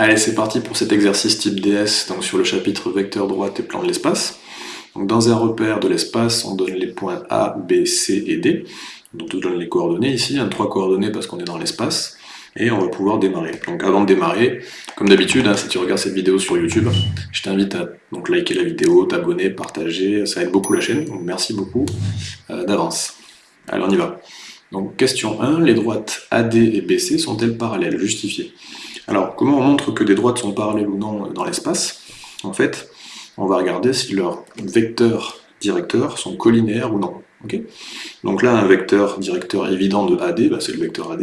Allez, c'est parti pour cet exercice type DS, donc sur le chapitre vecteur droite et plan de l'espace. Donc dans un repère de l'espace, on donne les points A, B, C et D. Donc on donne les coordonnées ici, hein, trois coordonnées parce qu'on est dans l'espace, et on va pouvoir démarrer. Donc avant de démarrer, comme d'habitude, hein, si tu regardes cette vidéo sur YouTube, je t'invite à donc, liker la vidéo, t'abonner, partager, ça aide beaucoup la chaîne, donc merci beaucoup euh, d'avance. Allez, on y va. Donc question 1, les droites AD et BC sont-elles parallèles? Justifiées. Alors, comment on montre que des droites sont parallèles ou non dans l'espace? En fait, on va regarder si leurs vecteurs directeurs sont collinéaires ou non. Donc là, un vecteur directeur évident de AD, bah, c'est le vecteur AD,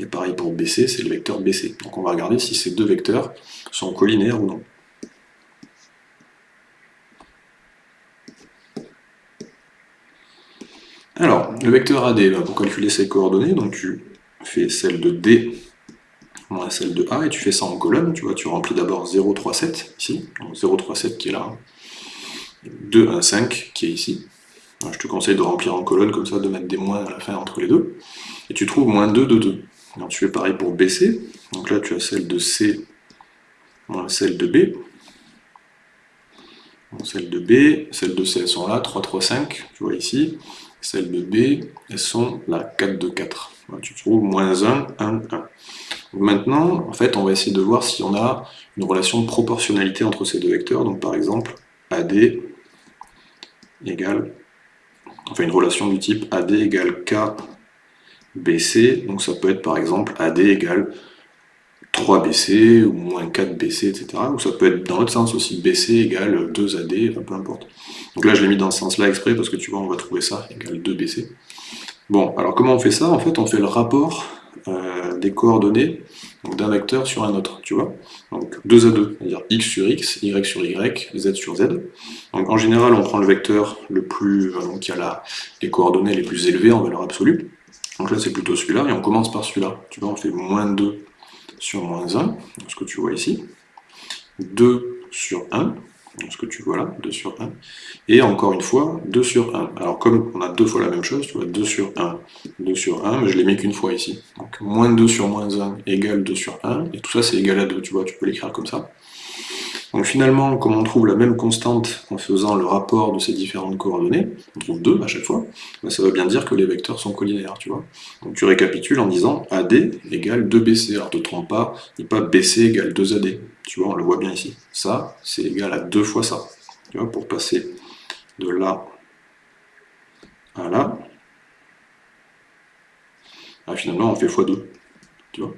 et pareil pour BC, c'est le vecteur BC. Donc on va regarder si ces deux vecteurs sont collinéaires ou non. Alors, le vecteur AD, bah, pour calculer ses coordonnées, donc tu fais celle de D moins celle de A, et tu fais ça en colonne, tu vois, tu remplis d'abord 0, 3, 7, ici, donc 0, 3, 7 qui est là, 2, 1, 5 qui est ici. je te conseille de remplir en colonne comme ça, de mettre des moins à la fin entre les deux, et tu trouves moins 2 de 2. Alors tu fais pareil pour BC, donc là tu as celle de C moins celle de B, celle de B, celle de C, elles sont là, 3, 3, 5, tu vois ici, celles de B, elles sont là, 4, 2, 4. tu trouves moins 1, 1, 1. Maintenant, en fait, on va essayer de voir si on a une relation de proportionnalité entre ces deux vecteurs. Donc par exemple, AD égale, enfin une relation du type AD égale K BC, donc ça peut être par exemple AD égale 3BC ou moins 4BC, etc. Ou ça peut être dans l'autre sens aussi, BC égale 2AD, enfin peu importe. Donc là je l'ai mis dans ce sens-là exprès parce que tu vois on va trouver ça égale 2BC. Bon, alors comment on fait ça? En fait on fait le rapport euh, des coordonnées d'un vecteur sur un autre, tu vois. Donc 2 à 2, c'est-à-dire x sur x, y sur y, z sur z. Donc en général, on prend le vecteur le plus, euh, qui a les coordonnées les plus élevées en valeur absolue. Donc là, c'est plutôt celui-là, et on commence par celui-là. Tu vois, on fait moins 2 sur moins 1, ce que tu vois ici. 2 sur 1, ce que tu vois là, 2 sur 1, et encore une fois, 2 sur 1. Alors comme on a deux fois la même chose, tu vois, 2 sur 1, 2 sur 1, mais je l'ai mis qu'une fois ici. Moins 2 sur moins 1 égale 2 sur 1, et tout ça c'est égal à 2, tu vois, tu peux l'écrire comme ça. Donc finalement, comme on trouve la même constante en faisant le rapport de ces différentes coordonnées, on trouve 2 à chaque fois, bah, ça veut bien dire que les vecteurs sont collinéaires, tu vois. Donc tu récapitules en disant AD égale 2BC, alors ne te trompe pas, il pas BC égale 2AD, tu vois, on le voit bien ici. Ça, c'est égal à 2 fois ça, tu vois, pour passer de là à là, ah, finalement on fait x2, tu vois.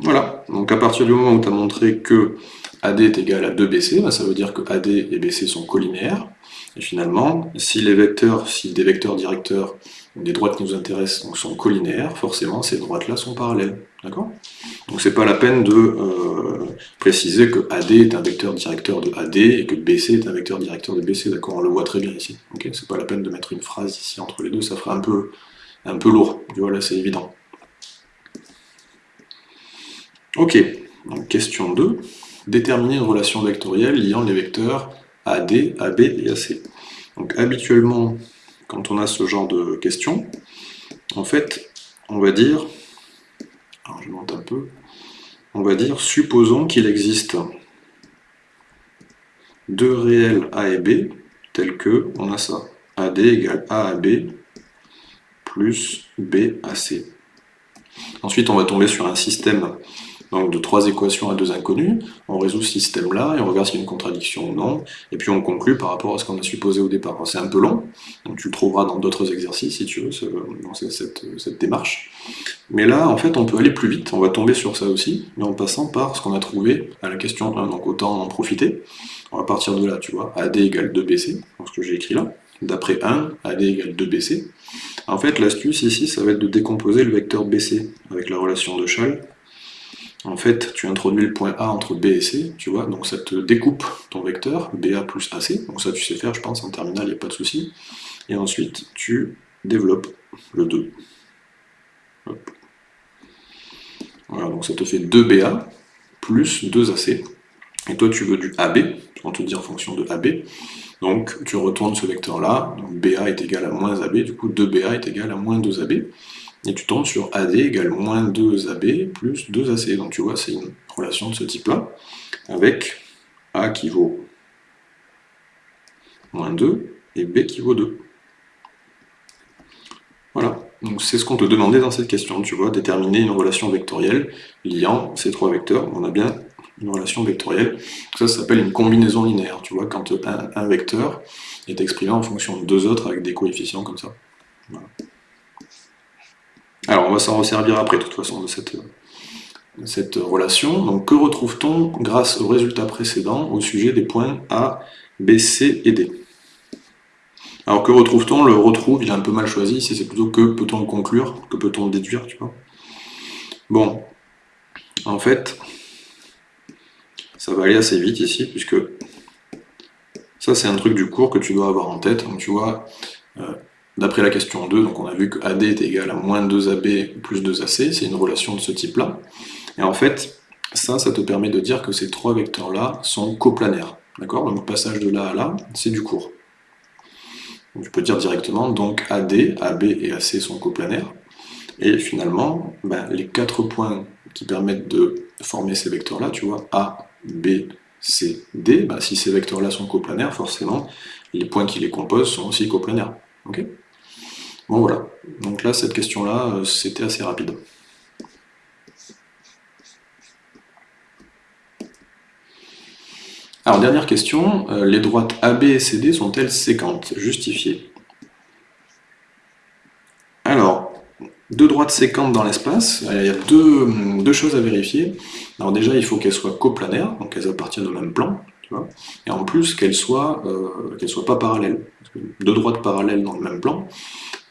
Voilà, donc à partir du moment où tu as montré que AD est égal à 2BC, bah, ça veut dire que AD et BC sont collinéaires. Et finalement, si les vecteurs, si des vecteurs directeurs, des droites qui nous intéressent, sont collinéaires, forcément ces droites-là sont parallèles. D'accord? Donc c'est pas la peine de euh, préciser que AD est un vecteur directeur de AD et que BC est un vecteur directeur de BC, d'accord? On le voit très bien ici. Ok? C'est pas la peine de mettre une phrase ici entre les deux, ça ferait un peu, un peu lourd. Tu vois, là c'est évident. Ok, question 2. Déterminer une relation vectorielle liant les vecteurs AD, AB et AC. Donc habituellement, quand on a ce genre de questions, en fait, on va dire, alors je monte un peu, on va dire, supposons qu'il existe deux réels A et B, tels que, on a ça, AD égale A B, plus B à C. Ensuite, on va tomber sur un système donc de trois équations à deux inconnues, on résout ce système-là et on regarde s'il y a une contradiction ou non, et puis on conclut par rapport à ce qu'on a supposé au départ. C'est un peu long, donc tu le trouveras dans d'autres exercices si tu veux, cette, cette, démarche. Mais là, en fait, on peut aller plus vite, on va tomber sur ça aussi, mais en passant par ce qu'on a trouvé à la question 1, donc autant en profiter. On va partir de là, tu vois, AD égale 2BC, ce que j'ai écrit là, d'après 1, AD égale 2BC. En fait, l'astuce ici, ça va être de décomposer le vecteur BC avec la relation de Schall en fait, tu introduis le point A entre B et C, tu vois, donc ça te découpe ton vecteur, BA plus AC, donc ça tu sais faire, je pense, en terminale, il n'y a pas de souci. Et ensuite, tu développes le 2. Voilà, donc ça te fait 2BA plus 2AC. Et toi, tu veux du AB, on te dit en fonction de AB. Donc, tu retournes ce vecteur-là, BA est égal à moins AB, du coup 2BA est égal à moins 2AB. et tu tombes sur AD égale moins 2AB plus 2AC. Donc tu vois, c'est une relation de ce type-là, avec A qui vaut moins 2 et B qui vaut 2. Voilà, donc c'est ce qu'on te demandait dans cette question, tu vois, déterminer une relation vectorielle liant ces trois vecteurs. On a bien une relation vectorielle. Ça, ça s'appelle une combinaison linéaire, tu vois, quand un, vecteur est exprimé en fonction de deux autres avec des coefficients comme ça. Alors, on va s'en resservir après, de toute façon, de cette, cette relation. Donc, que retrouve-t-on grâce au résultat précédent au sujet des points A, B, C et D? Alors, que retrouve-t-on? Le retrouve, il est un peu mal choisi, ici c'est plutôt que peut-on conclure, que peut-on déduire, tu vois? Bon, en fait, ça va aller assez vite ici, puisque ça c'est un truc du cours que tu dois avoir en tête. Donc tu vois, euh, d'après la question 2, donc on a vu que AD est égal à moins 2AB plus 2AC, c'est une relation de ce type-là. Et en fait, ça, ça te permet de dire que ces trois vecteurs-là sont coplanaires. D'accord? Donc le passage de là à là, c'est du cours. Donc, tu peux dire directement, donc AD, AB et AC sont coplanaires. Et finalement, ben, les quatre points qui permettent de former ces vecteurs-là, tu vois, A, B, C, D, bah, si ces vecteurs-là sont coplanaires, forcément, les points qui les composent sont aussi coplanaires. Ok? Bon voilà, donc là, cette question-là, euh, c'était assez rapide. Alors, dernière question, euh, les droites AB et CD sont-elles séquentes Justifiées? Alors, deux droites séquentes dans l'espace, il y a deux, choses à vérifier. Alors déjà, il faut qu'elles soient coplanaires, donc qu'elles appartiennent au même plan, tu vois, et en plus qu'elles soient, euh, soient pas parallèles. deux droites parallèles dans le même plan,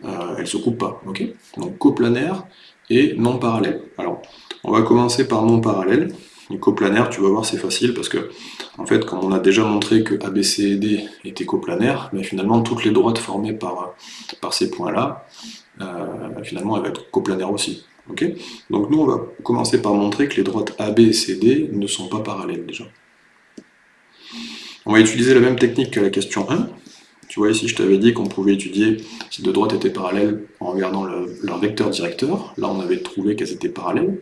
euh, elles ne se coupent pas. ok? Donc coplanaire et non parallèle. Alors, on va commencer par non parallèle. Les coplanaires, tu vas voir, c'est facile parce que, en fait, comme on a déjà montré que ABC et D étaient coplanaires, mais finalement, toutes les droites formées par, ces points-là, finalement elle va être coplanaire aussi. Donc nous on va commencer par montrer que les droites AB et CD ne sont pas parallèles déjà. On va utiliser la même technique que la question 1. Tu vois ici je t'avais dit qu'on pouvait étudier si deux droites étaient parallèles en regardant leur vecteur directeur. Là on avait trouvé qu'elles étaient parallèles.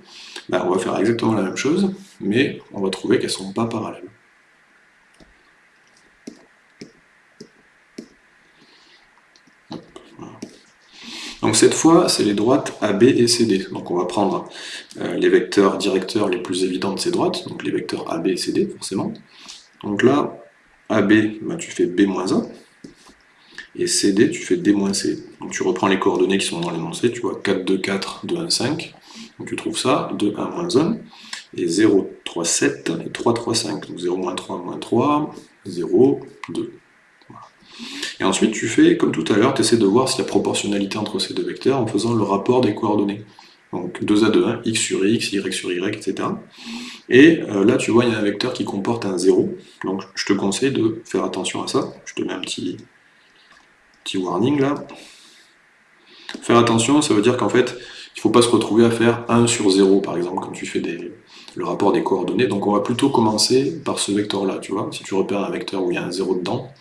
Ben, on va faire exactement la même chose, mais on va trouver qu'elles ne sont pas parallèles. Donc cette fois, c'est les droites AB et CD. Donc on va prendre euh, les vecteurs directeurs les plus évidents de ces droites, donc les vecteurs AB et CD, forcément. Donc là, AB, bah, tu fais B-1, et CD, tu fais D-C. Donc tu reprends les coordonnées qui sont dans l'énoncé, tu vois 4, 2, 4, 2, 1, 5. Donc tu trouves ça, 2, 1, moins 1, et 0, 3, 7, et 3, 3, 5. Donc 0, moins 3, moins 3, 0, 2. Et ensuite, tu fais, comme tout à l'heure, tu essaies de voir s'il y a proportionnalité entre ces deux vecteurs en faisant le rapport des coordonnées. Donc 2 à 2, 1, x sur x, y sur y, etc. Et euh, là, tu vois, il y a un vecteur qui comporte un 0. Donc je te conseille de faire attention à ça. Je te mets un petit, petit warning là. Faire attention, ça veut dire qu'en fait, faut pas se retrouver à faire 1 sur 0, par exemple, quand tu fais le rapport des coordonnées. Donc on va plutôt commencer par ce vecteur-là, tu vois. Si tu repères un vecteur où il y a un 0 dedans,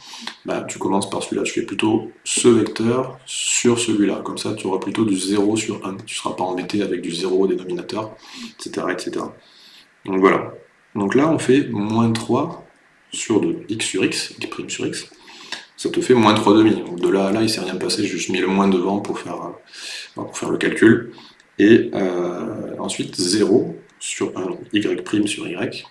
bah, tu commences par celui-là. Tu fais plutôt ce vecteur sur celui-là. Comme ça, tu auras plutôt du 0 sur 1. Tu ne seras pas embêté avec du 0 au dénominateur, etc., etc. Donc voilà. Donc là, on fait moins 3 sur 2. x sur x, x' sur x ça te fait moins 3,5. Donc de là à là, il ne s'est rien passé, j'ai juste mis le moins devant pour faire, pour faire le calcul. Et euh, ensuite 0 sur 1, y' sur y.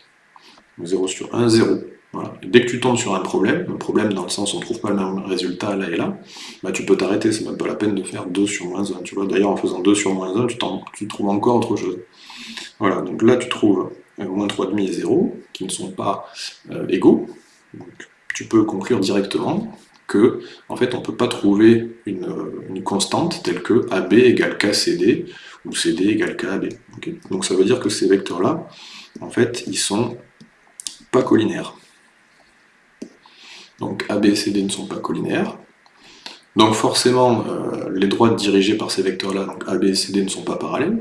0 sur 1, 0. Voilà. Dès que tu tombes sur un problème, un problème dans le sens où on ne trouve pas le même résultat là et là, bah tu peux t'arrêter, c'est même pas la peine de faire 2 sur moins 1. Tu vois, d'ailleurs en faisant 2 sur moins 1, tu, trouves encore autre chose. Voilà, donc là tu trouves euh, moins 3,5 et 0, qui ne sont pas égaux. Donc, tu peux conclure directement en fait, on ne peut pas trouver une, constante telle que AB égale KCD ou CD égale KAB. Donc ça veut dire que ces vecteurs-là, en fait, ils sont pas collinaires. Donc AB et CD ne sont pas collinaires. Donc forcément, euh, les droites dirigées par ces vecteurs-là, donc AB et CD, ne sont pas parallèles.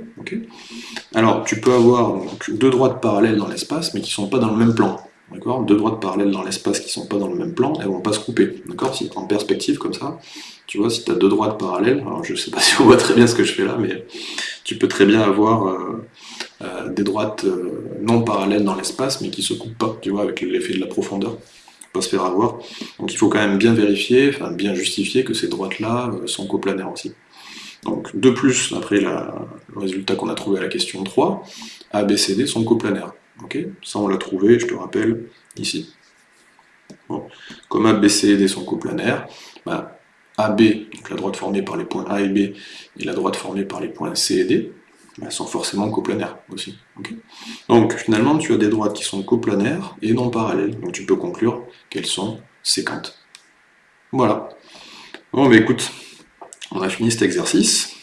Alors tu peux avoir deux droites parallèles dans l'espace, mais qui ne sont pas dans le même plan. Deux droites parallèles dans l'espace qui ne sont pas dans le même plan, elles ne vont pas se couper, d'accord Si en perspective comme ça, tu vois, si tu as deux droites parallèles, alors je ne sais pas si on voit très bien ce que je fais là, mais tu peux très bien avoir euh, euh, des droites euh, non parallèles dans l'espace, mais qui ne se coupent pas, tu vois, avec l'effet de la profondeur, pas se faire avoir. Donc il faut quand même bien vérifier, enfin bien justifier que ces droites-là sont coplanaires aussi. Donc de plus, après le résultat qu'on a trouvé à la question 3, A, B, C, D sont coplanaires. Ça on l'a trouvé, je te rappelle, ici. Comme A, B, C et D sont coplanaires, bah, AB, donc la droite formée par les points A et B, et la droite formée par les points C et D, bah, sont forcément coplanaires aussi. donc finalement, tu as des droites qui sont coplanaires et non parallèles, donc tu peux conclure qu'elles sont séquentes. Voilà. Bon, mais écoute, on a fini cet exercice.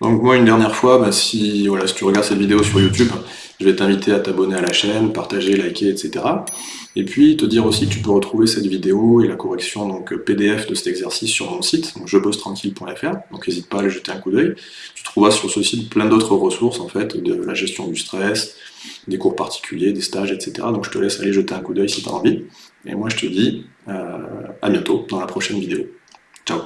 Donc moi, une dernière fois, bah, si, voilà, si tu regardes cette vidéo sur YouTube, je vais t'inviter à t'abonner à la chaîne, partager, liker, etc. Et puis te dire aussi que tu peux retrouver cette vidéo et la correction donc PDF de cet exercice sur mon site, donc jebossetranquille.fr, donc n'hésite pas à aller jeter un coup d'œil. Tu trouveras sur ce site plein d'autres ressources en fait, de la gestion du stress, des cours particuliers, des stages, etc. Donc je te laisse aller jeter un coup d'œil si tu as envie. Et moi je te dis euh, à bientôt dans la prochaine vidéo. Ciao